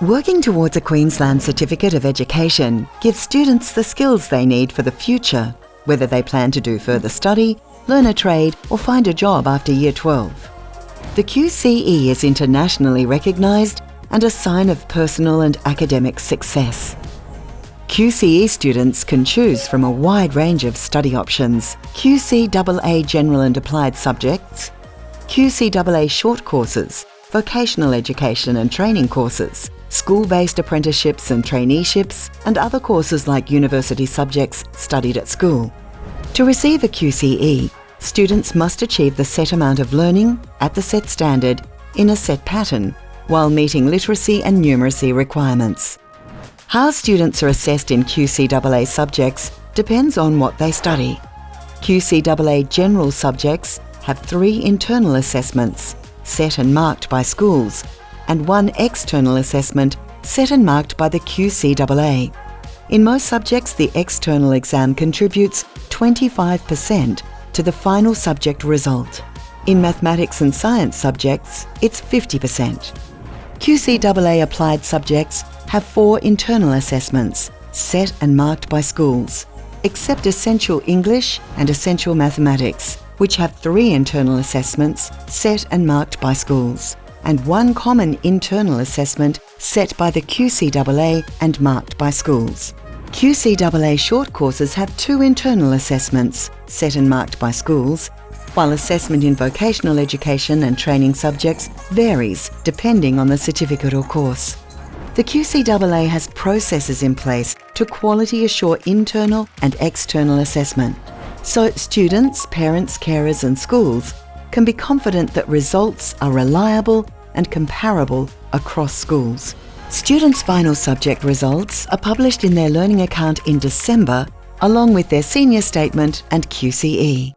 Working towards a Queensland Certificate of Education gives students the skills they need for the future, whether they plan to do further study, learn a trade or find a job after Year 12. The QCE is internationally recognised and a sign of personal and academic success. QCE students can choose from a wide range of study options, QCAA General and Applied subjects, QCAA short courses, vocational education and training courses, school-based apprenticeships and traineeships, and other courses like university subjects studied at school. To receive a QCE, students must achieve the set amount of learning at the set standard in a set pattern while meeting literacy and numeracy requirements. How students are assessed in QCAA subjects depends on what they study. QCAA general subjects have three internal assessments, set and marked by schools, and one external assessment set and marked by the QCAA. In most subjects, the external exam contributes 25% to the final subject result. In mathematics and science subjects, it's 50%. QCAA applied subjects have four internal assessments, set and marked by schools, except Essential English and Essential Mathematics, which have three internal assessments set and marked by schools and one common internal assessment set by the QCAA and marked by schools. QCAA short courses have two internal assessments, set and marked by schools, while assessment in vocational education and training subjects varies depending on the certificate or course. The QCAA has processes in place to quality assure internal and external assessment. So students, parents, carers and schools can be confident that results are reliable and comparable across schools. Students' final subject results are published in their learning account in December along with their senior statement and QCE.